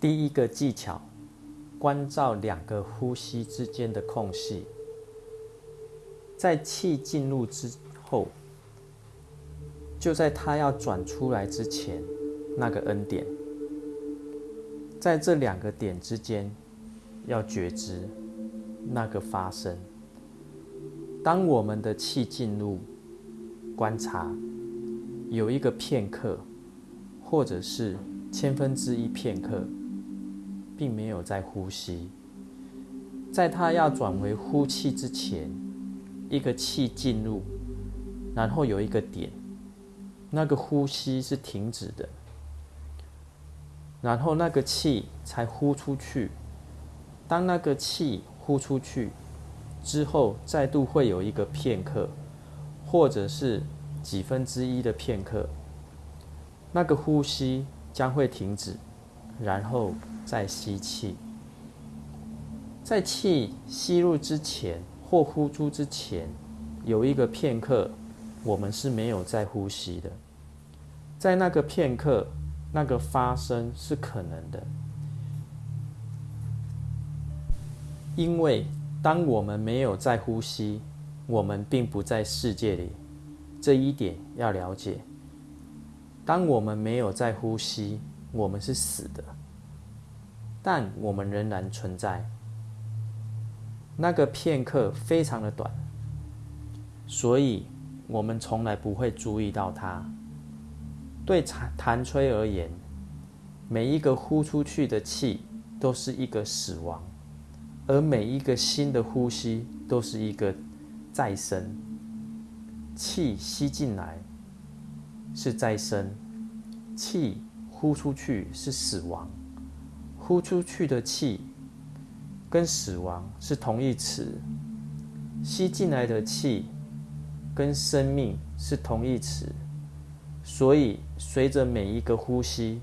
第一个技巧，关照两个呼吸之间的空隙，在气进入之后，就在它要转出来之前，那个 N 点，在这两个点之间，要觉知那个发生。当我们的气进入，观察有一个片刻，或者是千分之一片刻，并没有在呼吸。在他要转为呼气之前，一个气进入，然后有一个点，那个呼吸是停止的，然后那个气才呼出去。当那个气呼出去。之后再度会有一个片刻，或者是几分之一的片刻，那个呼吸将会停止，然后再吸气。在气吸入之前或呼出之前，有一个片刻，我们是没有在呼吸的。在那个片刻，那个发生是可能的，因为。当我们没有在呼吸，我们并不在世界里，这一点要了解。当我们没有在呼吸，我们是死的，但我们仍然存在。那个片刻非常的短，所以我们从来不会注意到它。对弹弹吹而言，每一个呼出去的气都是一个死亡。而每一个新的呼吸都是一个再生，气吸进来是再生，气呼出去是死亡。呼出去的气跟死亡是同义词，吸进来的气跟生命是同义词。所以，随着每一个呼吸，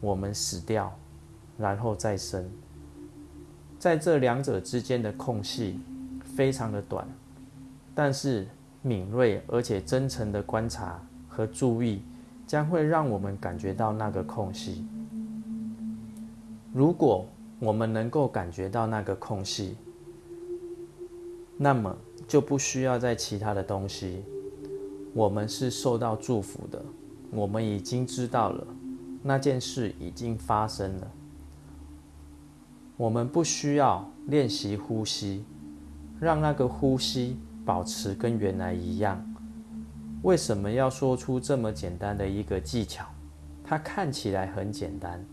我们死掉，然后再生。在这两者之间的空隙非常的短，但是敏锐而且真诚的观察和注意，将会让我们感觉到那个空隙。如果我们能够感觉到那个空隙，那么就不需要再其他的东西。我们是受到祝福的，我们已经知道了那件事已经发生了。我们不需要练习呼吸，让那个呼吸保持跟原来一样。为什么要说出这么简单的一个技巧？它看起来很简单，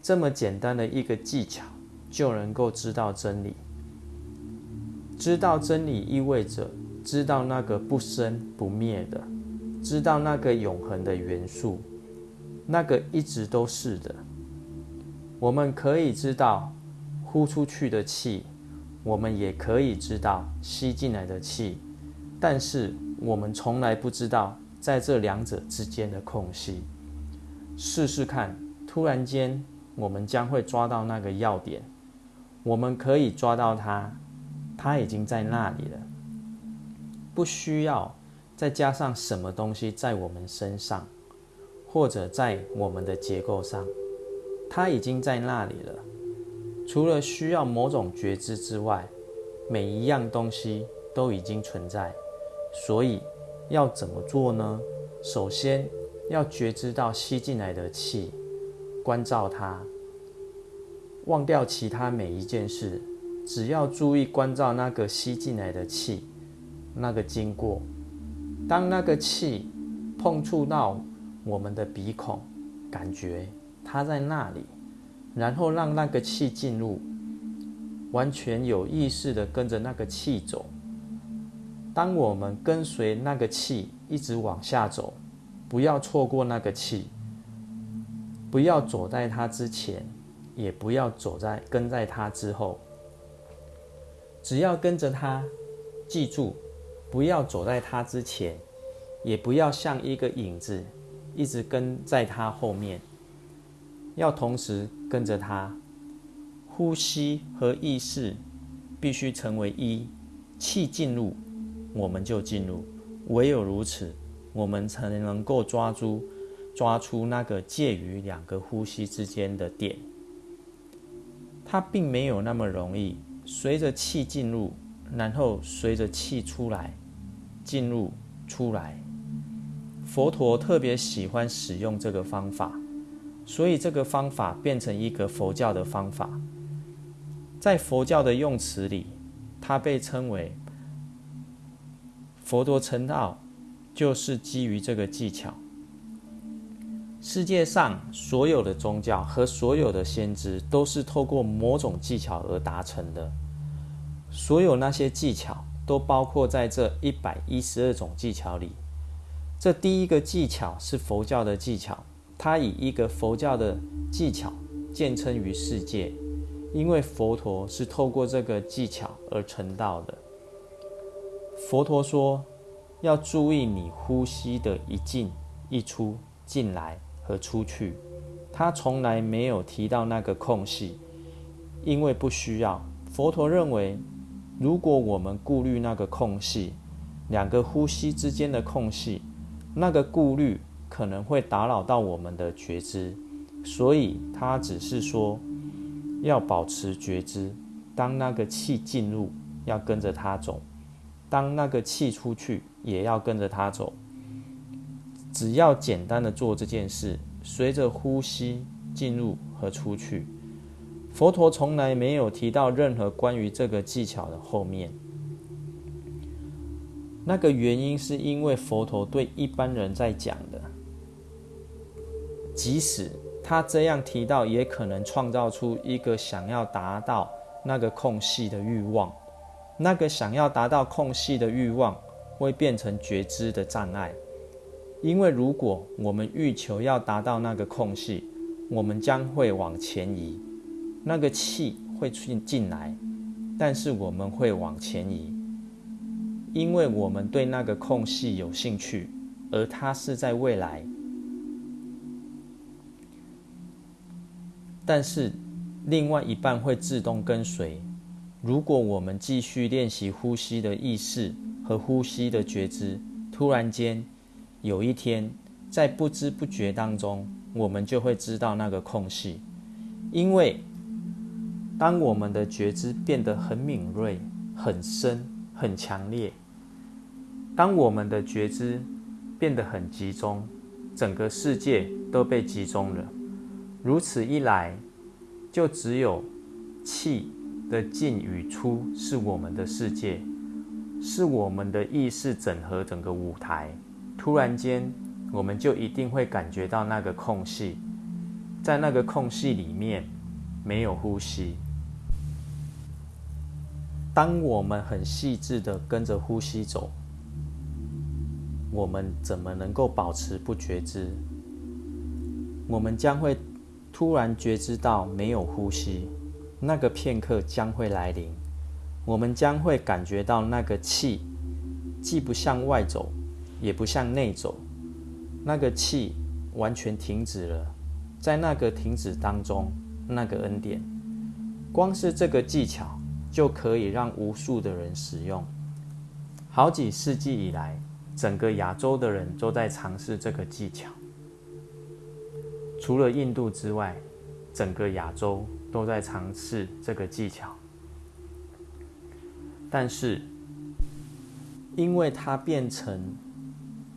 这么简单的一个技巧就能够知道真理。知道真理意味着知道那个不生不灭的，知道那个永恒的元素，那个一直都是的。我们可以知道。呼出去的气，我们也可以知道吸进来的气，但是我们从来不知道在这两者之间的空隙。试试看，突然间我们将会抓到那个要点，我们可以抓到它，它已经在那里了，不需要再加上什么东西在我们身上，或者在我们的结构上，它已经在那里了。除了需要某种觉知之外，每一样东西都已经存在。所以要怎么做呢？首先要觉知到吸进来的气，关照它，忘掉其他每一件事，只要注意关照那个吸进来的气，那个经过。当那个气碰触到我们的鼻孔，感觉它在那里。然后让那个气进入，完全有意识的跟着那个气走。当我们跟随那个气一直往下走，不要错过那个气，不要走在它之前，也不要走在跟在它之后。只要跟着它，记住，不要走在它之前，也不要像一个影子一直跟在它后面。要同时跟着它，呼吸和意识必须成为一，气进入，我们就进入，唯有如此，我们才能够抓住、抓出那个介于两个呼吸之间的点。它并没有那么容易。随着气进入，然后随着气出来，进入出来。佛陀特别喜欢使用这个方法，所以这个方法变成一个佛教的方法。在佛教的用词里，它被称为佛陀成道，就是基于这个技巧。世界上所有的宗教和所有的先知都是透过某种技巧而达成的。所有那些技巧都包括在这一百一十二种技巧里。这第一个技巧是佛教的技巧，它以一个佛教的技巧见称于世界，因为佛陀是透过这个技巧而成道的。佛陀说，要注意你呼吸的一进一出、进来。和出去，他从来没有提到那个空隙，因为不需要。佛陀认为，如果我们顾虑那个空隙，两个呼吸之间的空隙，那个顾虑可能会打扰到我们的觉知，所以他只是说要保持觉知。当那个气进入，要跟着它走；当那个气出去，也要跟着它走。只要简单的做这件事，随着呼吸进入和出去，佛陀从来没有提到任何关于这个技巧的后面。那个原因是因为佛陀对一般人在讲的，即使他这样提到，也可能创造出一个想要达到那个空隙的欲望。那个想要达到空隙的欲望，会变成觉知的障碍。因为如果我们欲求要达到那个空隙，我们将会往前移，那个气会进进来，但是我们会往前移，因为我们对那个空隙有兴趣，而它是在未来。但是另外一半会自动跟随。如果我们继续练习呼吸的意识和呼吸的觉知，突然间。有一天，在不知不觉当中，我们就会知道那个空隙，因为当我们的觉知变得很敏锐、很深、很强烈，当我们的觉知变得很集中，整个世界都被集中了。如此一来，就只有气的进与出是我们的世界，是我们的意识整合整个舞台。突然间，我们就一定会感觉到那个空隙，在那个空隙里面没有呼吸。当我们很细致的跟着呼吸走，我们怎么能够保持不觉知？我们将会突然觉知到没有呼吸，那个片刻将会来临。我们将会感觉到那个气既不向外走。也不向内走，那个气完全停止了，在那个停止当中，那个恩典，光是这个技巧就可以让无数的人使用。好几世纪以来，整个亚洲的人都在尝试这个技巧。除了印度之外，整个亚洲都在尝试这个技巧，但是因为它变成。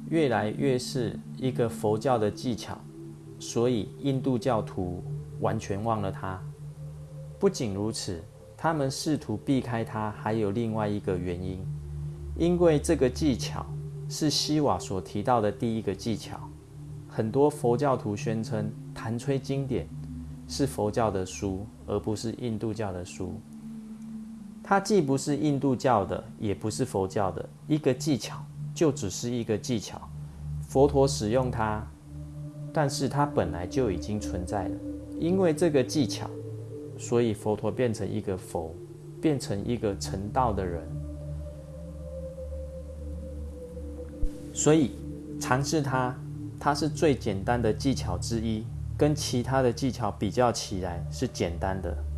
越来越是一个佛教的技巧，所以印度教徒完全忘了它。不仅如此，他们试图避开它，还有另外一个原因，因为这个技巧是西瓦所提到的第一个技巧。很多佛教徒宣称《弹吹经典》是佛教的书，而不是印度教的书。它既不是印度教的，也不是佛教的一个技巧。就只是一个技巧，佛陀使用它，但是它本来就已经存在了。因为这个技巧，所以佛陀变成一个佛，变成一个成道的人。所以尝试它，它是最简单的技巧之一，跟其他的技巧比较起来是简单的。